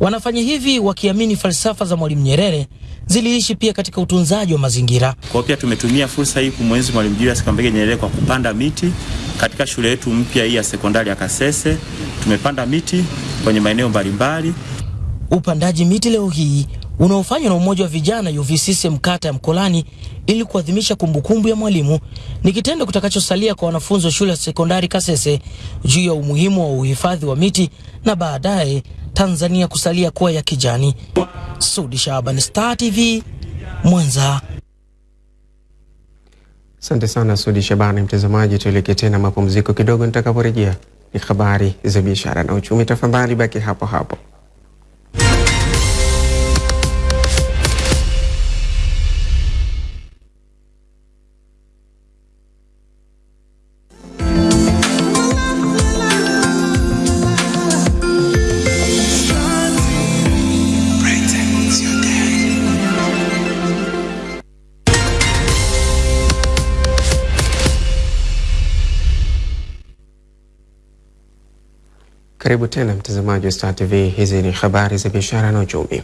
Wanafanya hivi wakiamini falsafa za Mwalimu Nyerere ziliishi pia katika utunzaji wa mazingira. Kwa pia tumetumia fursa hii kumwenzi Mwalimu Julius Kambarage Nyerere kwa kupanda miti katika shule yetu mpya hii ya sekondari ya Kasese. Tumepanda miti kwenye maeneo mbalimbali. Upandaji miti leo hii unaofanywa na umoja wa vijana UVCCM kata ya Mkolani ili kuadhimisha kumbukumbu ya Mwalimu ni kitendo kitakachosalia kwa wanafunzi wa shule ya sekondari Kasese juu ya umuhimu wa uhifadhi wa miti na baadaye Tanzania kusalia kuwa ya kijani. Sudi Shaban, Star TV, Mwanza. Asante sana Sudi Shabani. Mtazamaji, tuelekee tena mapumziko kidogo. Nitakaporejea ni habari za biashara na uchumi. Tafadhali baki hapo hapo. Karibu tena mtazamaji wa Star TV. Hizi ni habari za biashara na uchumi.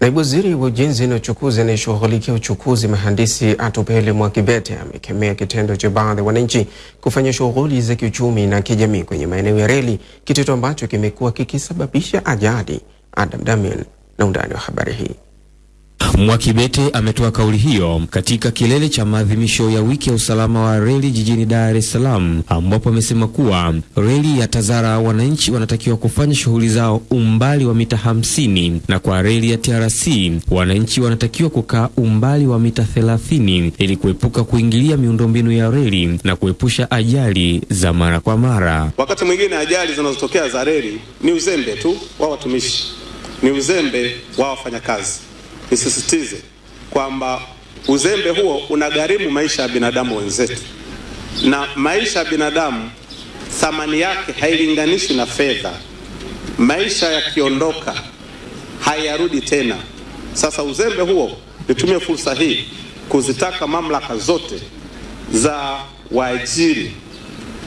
Naibu waziri wa ujenzi na uchukuzi anayeshughulikia uchukuzi mhandisi Atupele Mwakibete amekemea kitendo cha baadhi ya wananchi kufanya shughuli za kiuchumi na kijamii kwenye maeneo ya reli, kitendo ambacho kimekuwa kikisababisha ajali. Adam Damian na undani wa habari hii. Mwakibete ametoa kauli hiyo katika kilele cha maadhimisho ya wiki ya usalama wa reli jijini Dar es Salaam, ambapo amesema kuwa reli ya Tazara wananchi wanatakiwa kufanya shughuli zao umbali wa mita hamsini na kwa reli ya TRC wananchi wanatakiwa kukaa umbali wa mita thelathini ili kuepuka kuingilia miundombinu ya reli na kuepusha ajali za mara kwa mara. Wakati mwingine ajali zinazotokea za reli ni uzembe tu wa watumishi, ni uzembe wa wafanyakazi. Nisisitize kwamba uzembe huo unagharimu maisha ya binadamu wenzetu, na maisha ya binadamu thamani yake hailinganishi na fedha. Maisha yakiondoka hayarudi tena. Sasa uzembe huo, nitumie fursa hii kuzitaka mamlaka zote za waajiri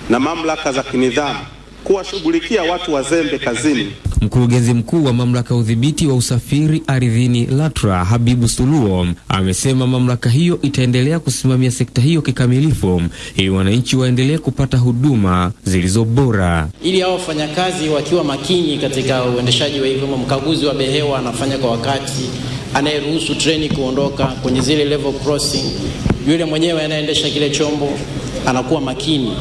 na mamlaka za kinidhamu kuwashughulikia watu wazembe kazini. Mkurugenzi mkuu wa mamlaka ya udhibiti wa usafiri ardhini LATRA Habibu Suluo amesema mamlaka hiyo itaendelea kusimamia sekta hiyo kikamilifu ili wananchi waendelee kupata huduma zilizo bora. ili hao wafanyakazi wakiwa makini katika uendeshaji wa hivyo, mkaguzi wa behewa anafanya kwa wakati, anayeruhusu treni kuondoka kwenye zile level crossing, yule mwenyewe anayeendesha kile chombo anakuwa makini,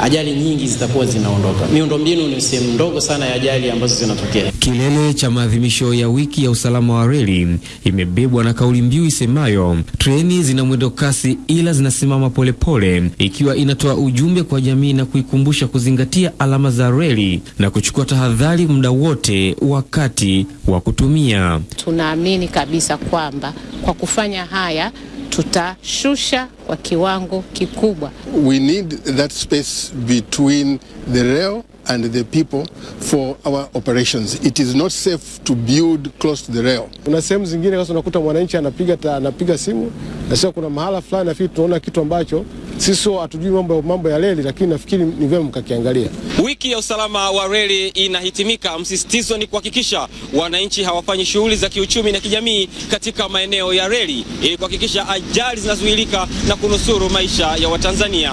ajali nyingi zitakuwa zinaondoka. Miundombinu ni sehemu ndogo sana ya ajali ambazo zinatokea. Kilele cha maadhimisho ya wiki ya usalama wa reli imebebwa na kauli mbiu isemayo treni zina mwendo kasi ila zinasimama polepole, ikiwa inatoa ujumbe kwa jamii na kuikumbusha kuzingatia alama za reli na kuchukua tahadhari muda wote wakati wa kutumia. Tunaamini kabisa kwamba kwa kufanya haya tutashusha kwa kiwango kikubwa we need that space between the rail and the people for our operations. It is not safe to build close to the rail. Kuna sehemu zingine sasa unakuta mwananchi anapiga anapiga simu na sio, kuna mahala fulani nafikiri tunaona kitu ambacho sisi sio hatujui mambo, mambo ya reli, lakini nafikiri ni vyema mkakiangalia. Wiki ya usalama wa reli inahitimika. Msisitizo ni kuhakikisha wananchi hawafanyi shughuli za kiuchumi na kijamii katika maeneo ya reli ili kuhakikisha ajali zinazuilika na kunusuru maisha ya Watanzania.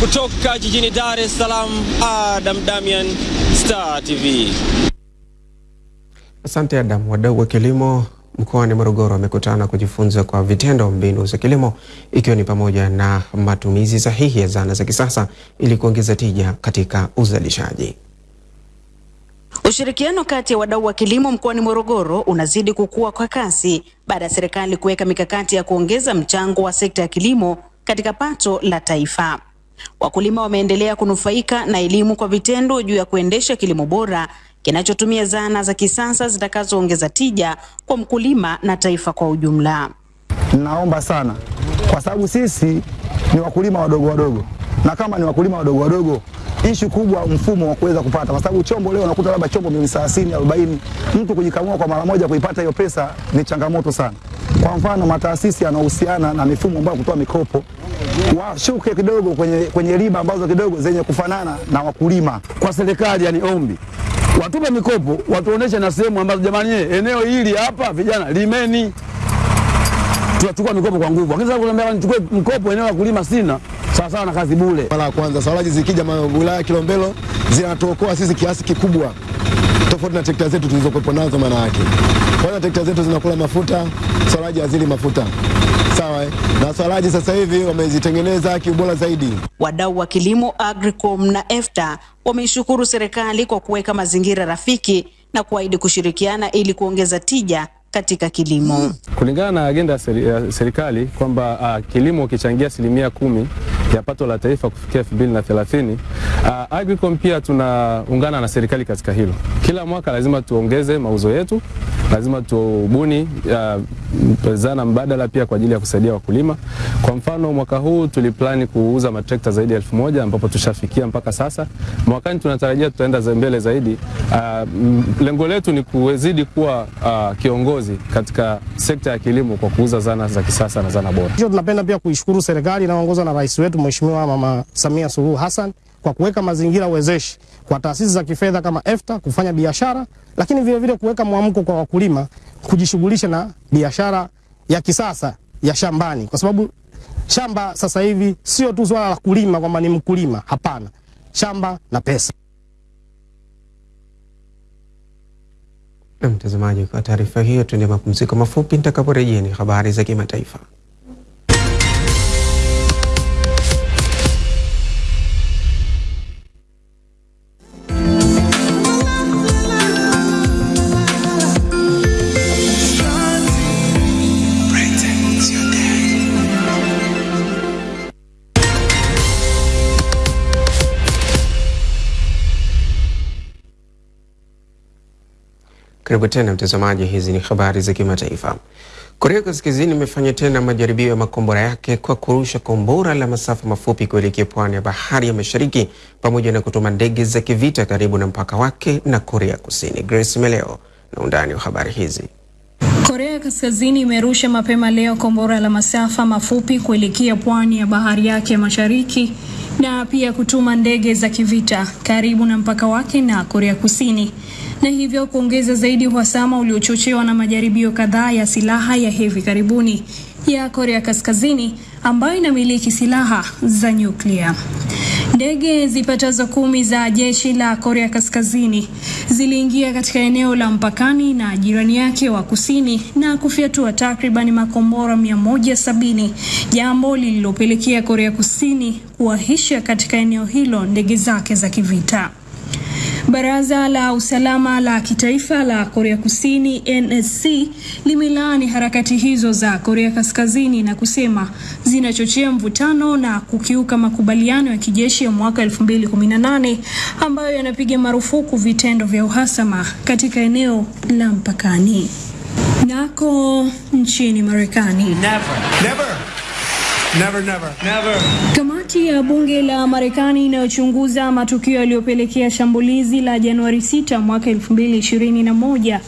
Kutoka jijini Dar es Salaam, Adam Damian, Star TV. Asante Adam. Wadau wa kilimo mkoani Morogoro wamekutana kujifunza kwa vitendo mbinu za kilimo ikiwa ni pamoja na matumizi sahihi ya zana za kisasa ili kuongeza tija katika uzalishaji. Ushirikiano kati ya wadau wa kilimo mkoani Morogoro unazidi kukua kwa kasi baada ya serikali kuweka mikakati ya kuongeza mchango wa sekta ya kilimo katika pato la taifa. Wakulima wameendelea kunufaika na elimu kwa vitendo juu ya kuendesha kilimo bora kinachotumia zana za kisasa zitakazoongeza tija kwa mkulima na taifa kwa ujumla. Naomba sana. Kwa sababu sisi ni wakulima wadogo wadogo, na kama ni wakulima wadogo wadogo, ishu kubwa mfumo wa kuweza kupata, kwa sababu chombo leo unakuta labda chombo milioni 30 40, mtu kujikamua kwa mara moja kuipata hiyo pesa ni changamoto sana. Kwa mfano mataasisi yanahusiana na mifumo ambayo kutoa mikopo. Washuke kidogo kwenye, kwenye riba ambazo kidogo zenye kufanana na wakulima. Kwa serikali yani ombi. Watupe mikopo, watuoneshe na sehemu ambazo jamani, eneo hili hapa vijana limeni, tunachukua mikopo kwa nguvu. Lakini sasa kuniambia nichukue mkopo eneo la kulima sina, sawa sawa na kazi bure. Mara ya kwanza sawalaji zikija wilaya ya Kilombero zinatuokoa sisi kiasi kikubwa, tofauti na trekta zetu tulizokuwepo nazo. Maana yake kwanza trekta zetu zinakula mafuta, sawalaji hazili mafuta sawa, eh? na swalaji sasa hivi wamezitengeneza kiubora zaidi. Wadau wa kilimo Agricom na EFTA wameishukuru serikali kwa kuweka mazingira rafiki na kuahidi kushirikiana ili kuongeza tija katika kilimo. Kulingana na agenda ya serikali kwamba uh, kilimo kichangia asilimia kumi ya pato la taifa kufikia elfu mbili na thelathini. Uh, Agricom pia tunaungana na serikali katika hilo. Kila mwaka lazima tuongeze mauzo yetu, lazima tubuni uh, zana mbadala pia kwa ajili ya kusaidia wakulima. Kwa mfano mwaka huu tuliplani kuuza matrekta zaidi ya elfu moja ambapo tushafikia mpaka sasa. Mwakani tunatarajia tutaenda mbele zaidi. Uh, lengo letu ni kuzidi kuwa uh, kiongozi katika sekta ya kilimo kwa kuuza zana za kisasa na zana bora. Tunapenda pia kuishukuru serikali inayoongozwa na rais wetu Mheshimiwa Mama Samia Suluhu Hassan kwa kuweka mazingira wezeshi kwa taasisi za kifedha kama EFTA kufanya biashara, lakini vile vile kuweka mwamko kwa wakulima kujishughulisha na biashara ya kisasa ya shambani, kwa sababu shamba sasa hivi sio tu swala la kulima kwamba ni mkulima, hapana, shamba na pesa. Mtazamaji, kwa taarifa hiyo, tuende mapumziko mafupi. Nitakaporejea ni habari za kimataifa. Karibu tena mtazamaji, hizi ni habari za kimataifa. Korea Kaskazini imefanya tena majaribio ya makombora yake kwa kurusha kombora la masafa mafupi kuelekea pwani ya bahari ya Mashariki pamoja na kutuma ndege za kivita karibu na mpaka wake na Korea Kusini. Grace Meleo na undani wa habari hizi. Korea Kaskazini imerusha mapema leo kombora la masafa mafupi kuelekea pwani ya bahari yake ya Mashariki na pia kutuma ndege za kivita karibu na mpaka wake na Korea Kusini na hivyo kuongeza zaidi uhasama uliochochewa na majaribio kadhaa ya silaha ya hivi karibuni ya Korea Kaskazini ambayo inamiliki silaha za nyuklia. Ndege zipatazo kumi za jeshi la Korea Kaskazini ziliingia katika eneo la mpakani na jirani yake wa kusini na kufyatua takriban makombora 170, jambo lililopelekea Korea Kusini kuahisha katika eneo hilo ndege zake za kivita. Baraza la usalama la kitaifa la Korea Kusini NSC limelaani harakati hizo za Korea Kaskazini na kusema zinachochea mvutano na kukiuka makubaliano ya kijeshi ya mwaka 2018 ambayo yanapiga marufuku vitendo vya uhasama katika eneo la mpakani. Nako nchini Marekani. Never. Never. Never, never. Never. Kamati ya bunge la Marekani inayochunguza matukio yaliyopelekea shambulizi la Januari 6 mwaka 2021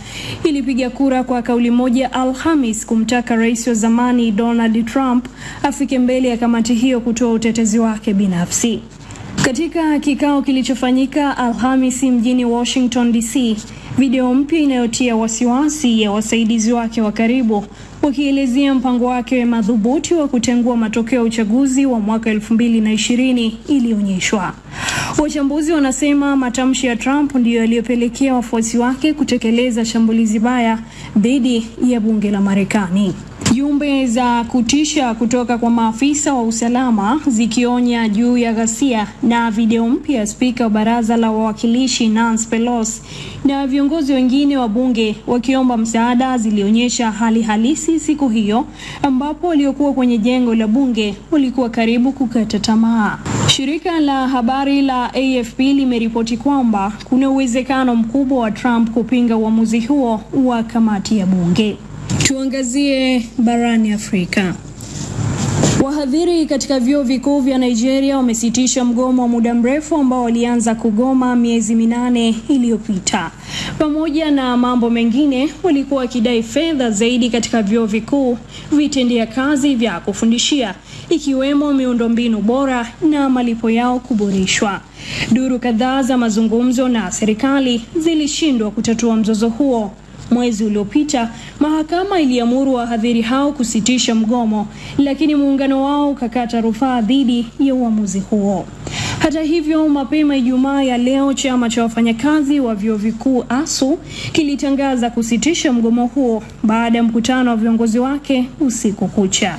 ilipiga kura kwa kauli moja Alhamis kumtaka rais wa zamani Donald Trump afike mbele ya kamati hiyo kutoa utetezi wake binafsi. Katika kikao kilichofanyika Alhamisi mjini Washington DC, video mpya inayotia wasiwasi ya wasaidizi wake wa karibu wakielezea mpango wake madhubuti wa kutengua matokeo ya uchaguzi wa mwaka elfu mbili na ishirini ilionyeshwa. Wachambuzi wanasema matamshi ya Trump ndiyo yaliyopelekea wafuasi wake kutekeleza shambulizi baya dhidi ya bunge la Marekani. Jumbe za kutisha kutoka kwa maafisa wa usalama zikionya juu ya ghasia na video mpya ya spika wa baraza la wawakilishi Nancy Pelosi na viongozi wengine wa bunge wakiomba msaada zilionyesha hali halisi siku hiyo, ambapo waliokuwa kwenye jengo la bunge walikuwa karibu kukata tamaa. Shirika la habari la AFP limeripoti kwamba kuna uwezekano mkubwa wa Trump kupinga uamuzi huo wa kamati ya bunge. Tuangazie barani Afrika. Wahadhiri katika vyuo vikuu vya Nigeria wamesitisha mgomo wa muda mrefu ambao walianza kugoma miezi minane iliyopita. Pamoja na mambo mengine, walikuwa wakidai fedha zaidi katika vyuo vikuu, vitendea kazi vya kufundishia, ikiwemo miundombinu bora na malipo yao kuboreshwa. Duru kadhaa za mazungumzo na serikali zilishindwa kutatua mzozo huo. Mwezi uliopita mahakama iliamuru wahadhiri hao kusitisha mgomo, lakini muungano wao ukakata rufaa dhidi ya uamuzi huo. Hata hivyo, mapema Ijumaa ya leo chama cha wafanyakazi wa vyuo vikuu ASU kilitangaza kusitisha mgomo huo baada ya mkutano wa viongozi wake usiku kucha.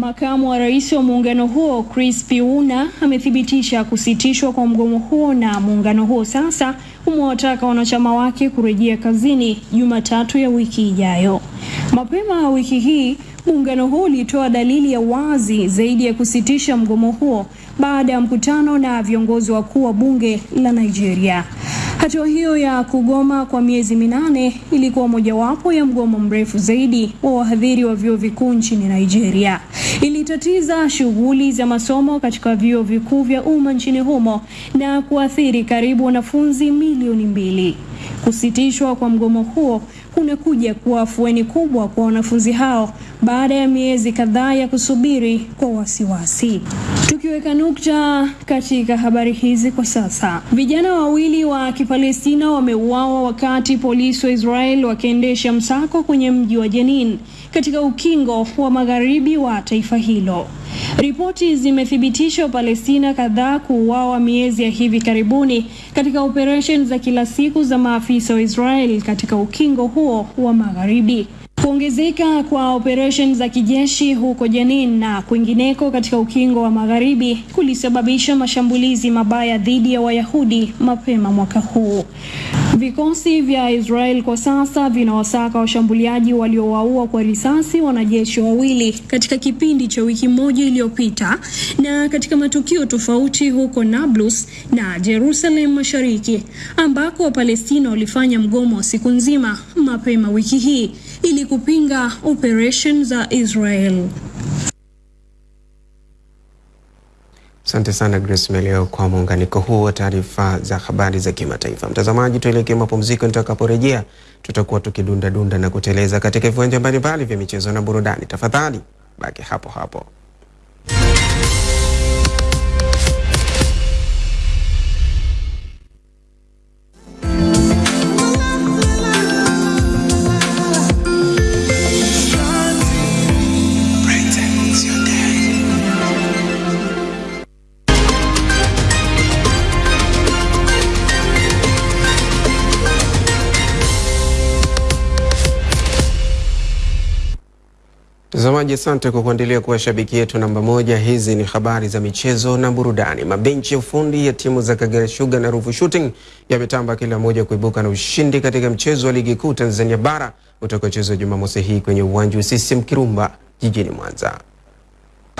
Makamu wa rais wa muungano huo Chris Piuna amethibitisha kusitishwa kwa mgomo huo na muungano huo sasa umewataka wanachama wake kurejea kazini Jumatatu ya wiki ijayo. Mapema wiki hii muungano huo ulitoa dalili ya wazi zaidi ya kusitisha mgomo huo baada ya mkutano na viongozi wakuu wa bunge la Nigeria. Hatua hiyo ya kugoma kwa miezi minane ilikuwa mojawapo ya mgomo mrefu zaidi wa wahadhiri wa vyuo vikuu nchini Nigeria. Ilitatiza shughuli za masomo katika vyuo vikuu vya umma nchini humo na kuathiri karibu wanafunzi milioni mbili. Kusitishwa kwa mgomo huo kunakuja kuwa afueni kubwa kwa wanafunzi hao baada ya miezi kadhaa ya kusubiri kwa wasiwasi. Tukiweka nukta katika habari hizi kwa sasa, vijana wawili wa Kipalestina wameuawa wakati polisi wa Israel wakiendesha msako kwenye mji wa Jenin katika ukingo wa magharibi wa taifa hilo. Ripoti zimethibitisha Wapalestina kadhaa kuuawa miezi ya hivi karibuni katika operesheni za kila siku za maafisa wa Israel katika ukingo huo wa Magharibi. Kuongezeka kwa operesheni za kijeshi huko Jenin na kwingineko katika ukingo wa Magharibi kulisababisha mashambulizi mabaya dhidi ya Wayahudi mapema mwaka huu. Vikosi vya Israel kwa sasa vinawasaka washambuliaji waliowaua kwa risasi wanajeshi wawili katika kipindi cha wiki moja iliyopita na katika matukio tofauti huko Nablus na Jerusalem Mashariki ambako Wapalestina walifanya mgomo wa siku nzima mapema wiki hii ili kupinga operation za Israel. Asante sana Grace Meleo kwa muunganiko huu wa taarifa za habari za kimataifa. Mtazamaji, tuelekee mapumziko. Nitakaporejea tutakuwa tukidunda dunda na kuteleza katika viwanja mbalimbali vya michezo na burudani. Tafadhali baki hapo hapo. Mtazamaji, asante kwa kuendelea kuwa shabiki yetu namba moja. Hizi ni habari za michezo na burudani. Mabenchi ya ufundi ya timu za Kagera Sugar na Ruvu Shooting yametamba kila moja kuibuka na ushindi katika mchezo wa ligi kuu Tanzania bara utakaochezwa Jumamosi hii kwenye uwanja wa CCM Kirumba jijini Mwanza.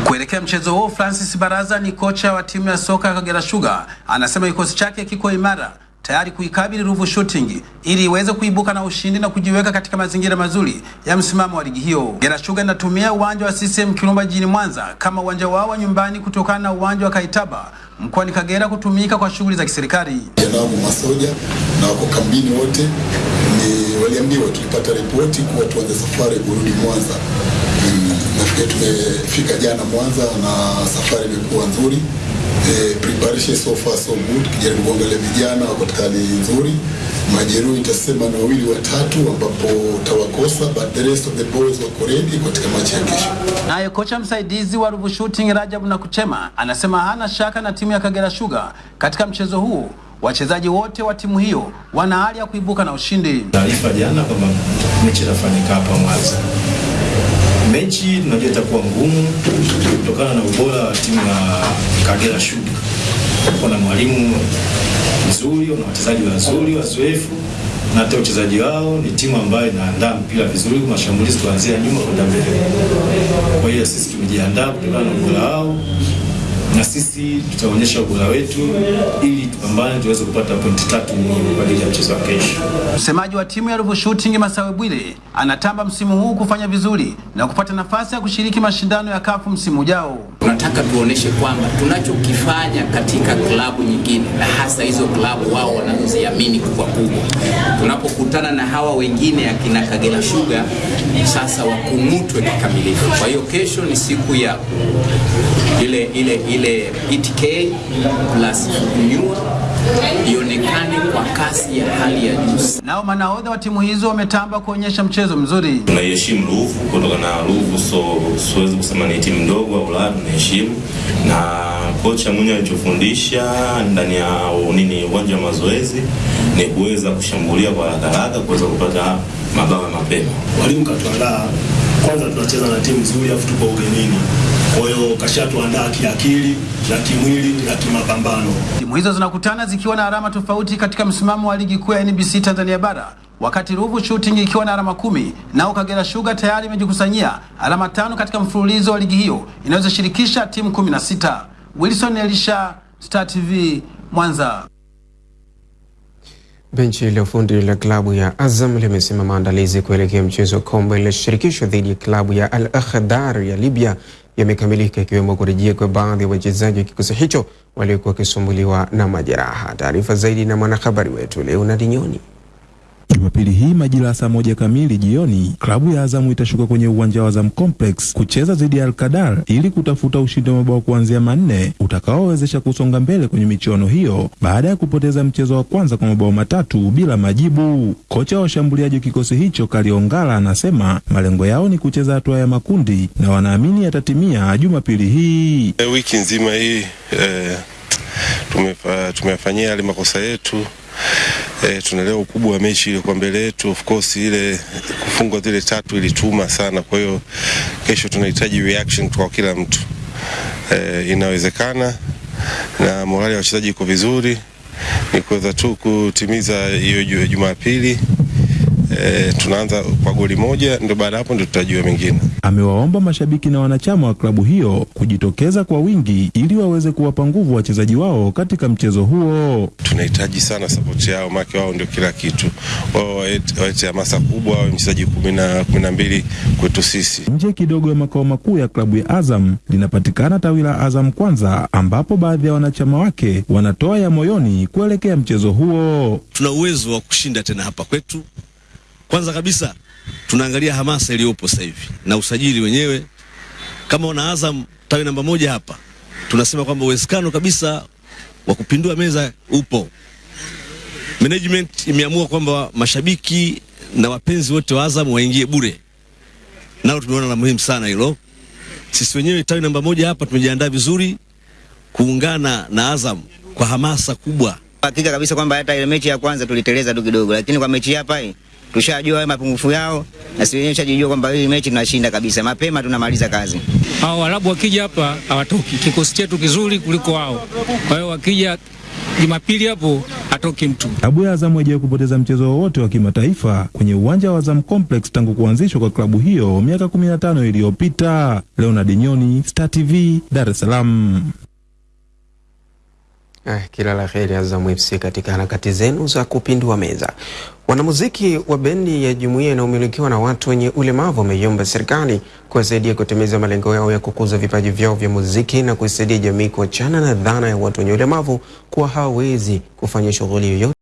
Kuelekea mchezo huo, Francis Baraza ni kocha wa timu ya soka ya Kagera Sugar, anasema kikosi chake kiko imara tayari kuikabili Ruvu Shooting ili iweze kuibuka na ushindi na kujiweka katika mazingira mazuri ya msimamo wa ligi hiyo. Gera Sugar inatumia uwanja wa CCM Kirumba jijini Mwanza kama uwanja wao wa nyumbani kutokana na uwanja wa Kaitaba mkoani Kagera kutumika kwa shughuli za kiserikali. Janao masoja na wako kambini wote, ni waliambiwa, tulipata ripoti kuwa tuanze safari kurudi Mwanza. Mm, tumefika jana Mwanza na safari imekuwa nzuri. E, preparation so far so good. Kijaribu kuangalia vijana wako katika hali nzuri. Majeruhi nitasema ni wawili watatu, ambapo tawakosa, but the rest of the boys wako ready katika mechi ya kesho. Naye kocha msaidizi wa Ruvu Shooting Rajabu Nakuchema anasema hana shaka na timu ya Kagera Sugar katika mchezo huo Wachezaji wote wa timu hiyo wana hali ya kuibuka na ushindi. Taarifa jana kwamba mechi itafanyika hapa Mwanza. Mechi tunajua itakuwa ngumu kutokana na ubora wa timu ya Kagera Sugar. Kuna mwalimu mzuri, na wachezaji wazuri wazoefu, na hata uchezaji wao ni timu ambayo inaandaa mpira vizuri, mashambulizi kuanzia nyuma kwenda mbele. Kwa hiyo sisi tumejiandaa kutokana na ubora wao na sisi tutaonyesha ubora wetu ili tupambane tuweze kupata pointi tatu muhimu kwa ajili ya mchezo wa kesho. Msemaji wa timu ya Ruvu Shooting Masawe Bwile anatamba msimu huu kufanya vizuri na kupata nafasi ya kushiriki mashindano ya kafu msimu ujao. Tunataka tuoneshe kwamba tunachokifanya katika klabu nyingine na hasa hizo klabu wao wanazoziamini kubwa kubwa, tunapokutana na hawa wengine akina Kagera Sugar, sasa wakung'utwe kikamilifu. Kwa hiyo kesho ni siku ya ile ile ile ETK plus kunyua ionekane kwa kasi ya hali ya juu. Nao manahodha wa timu hizo wametamba kuonyesha mchezo mzuri. Tunaiheshimu Ruvu kutoka na Ruvu, so siwezi kusema ni timu ndogo au la, tunaheshimu na kocha mwenyewe alichofundisha ndani ya nini uwanja wa mazoezi ni kuweza kushambulia kwa haraka haraka kuweza kupata mabao mapema. Mwalimu katuandaa kwanza, tunacheza na timu nzuri, afu tupo ugenini kwa hiyo kashatuandaa kiakili na kimwili na kimapambano. Timu hizo zinakutana zikiwa na alama tofauti katika msimamo wa ligi kuu ya NBC Tanzania bara, wakati Ruvu Shooting ikiwa na alama kumi, nao Kagera Sugar tayari imejikusanyia alama tano katika mfululizo wa ligi hiyo inayoshirikisha timu kumi na sita. Wilson Elisha, Star TV, Mwanza. Benchi la ufundi la klabu ya Azam limesema maandalizi kuelekea mchezo wa kombe la shirikisho dhidi ya klabu ya Al Akhdar ya Libya yamekamilika ikiwemo kurejea kwa baadhi ya wachezaji wa kikosi hicho waliokuwa wakisumbuliwa na majeraha. Taarifa zaidi na mwanahabari wetu Leonard Nyoni. Jumapili hii majira ya saa moja kamili jioni, klabu ya Azamu itashuka kwenye uwanja wa Azam Complex kucheza dhidi ya Alkadar ili kutafuta ushindi wa mabao kuanzia manne utakaowezesha kusonga mbele kwenye michuano hiyo baada ya kupoteza mchezo wa kwanza kwa mabao matatu bila majibu. Kocha wa washambuliaji wa kikosi hicho Kaliongala anasema malengo yao ni kucheza hatua ya makundi na wanaamini yatatimia Jumapili hii. E, wiki nzima hii e, tumefa, tumeyafanyia yale makosa yetu e, tunaelewa ukubwa wa mechi ile kwa mbele yetu. Of course ile kufungwa zile tatu ilituma sana, kwa hiyo kesho tunahitaji reaction kwa kila mtu e, inawezekana na morali ya wachezaji iko vizuri, ni kuweza tu kutimiza hiyo Jumapili. E, tunaanza kwa goli moja, ndio baada hapo ndio tutajua mengine. Amewaomba mashabiki na wanachama wa klabu hiyo kujitokeza kwa wingi ili waweze kuwapa nguvu wachezaji wao katika mchezo huo. Tunahitaji sana sapoti yao, maana wao ndio kila kitu. Wao waete hamasa kubwa, wawe mchezaji kumi na mbili kwetu sisi. Nje kidogo ya makao makuu ya klabu ya Azam linapatikana tawi la Azam Kwanza, ambapo baadhi ya wanachama wake wanatoa ya moyoni kuelekea mchezo huo. Tuna uwezo wa kushinda tena hapa kwetu. Kwanza kabisa tunaangalia hamasa iliyopo sasa hivi na usajili wenyewe. Kama una Azam tawi namba moja hapa, tunasema kwamba uwezekano kabisa wa kupindua meza upo. Management imeamua kwamba mashabiki na wapenzi wote wa Azam waingie bure, nalo tumeona la muhimu sana hilo. Sisi wenyewe tawi namba moja hapa tumejiandaa vizuri kuungana na Azam kwa hamasa kubwa. Hakika kabisa kwamba hata ile mechi ya kwanza tuliteleza tu kidogo, lakini kwa mechi hapa hii tushajua mapungufu yao na sisi wenyewe tushajijua kwamba hii mechi tunashinda kabisa, mapema tunamaliza kazi. Hao Waarabu wakija hapa hawatoki, kikosi chetu kizuri kuliko wao. Kwa hiyo wakija Jumapili hapo atoki mtu. Klabu ya Azam haijawahi kupoteza mchezo wowote wa kimataifa kwenye uwanja wa Azam Complex tangu kuanzishwa kwa klabu hiyo miaka 15 iliyopita. Leonard Nyoni, Star TV, Dar es Salaam. Eh, kila la heri Azam FC katika harakati zenu za kupindua meza. Wanamuziki wa bendi ya jumuiya inayomilikiwa na watu wenye ulemavu wameiomba serikali kuwasaidia kutimiza malengo yao ya kukuza vipaji vyao vya muziki na kuisaidia jamii kuachana na dhana ya watu wenye ulemavu kuwa hawawezi kufanya shughuli yoyote